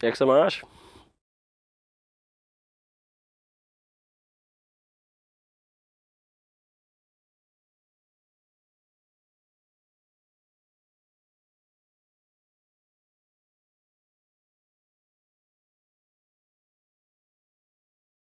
que, é que você mais acha?